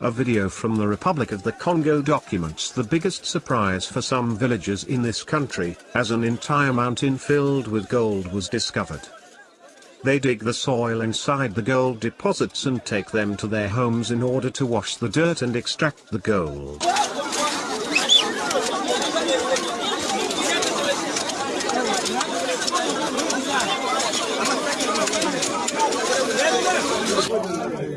A video from the Republic of the Congo documents the biggest surprise for some villagers in this country, as an entire mountain filled with gold was discovered. They dig the soil inside the gold deposits and take them to their homes in order to wash the dirt and extract the gold.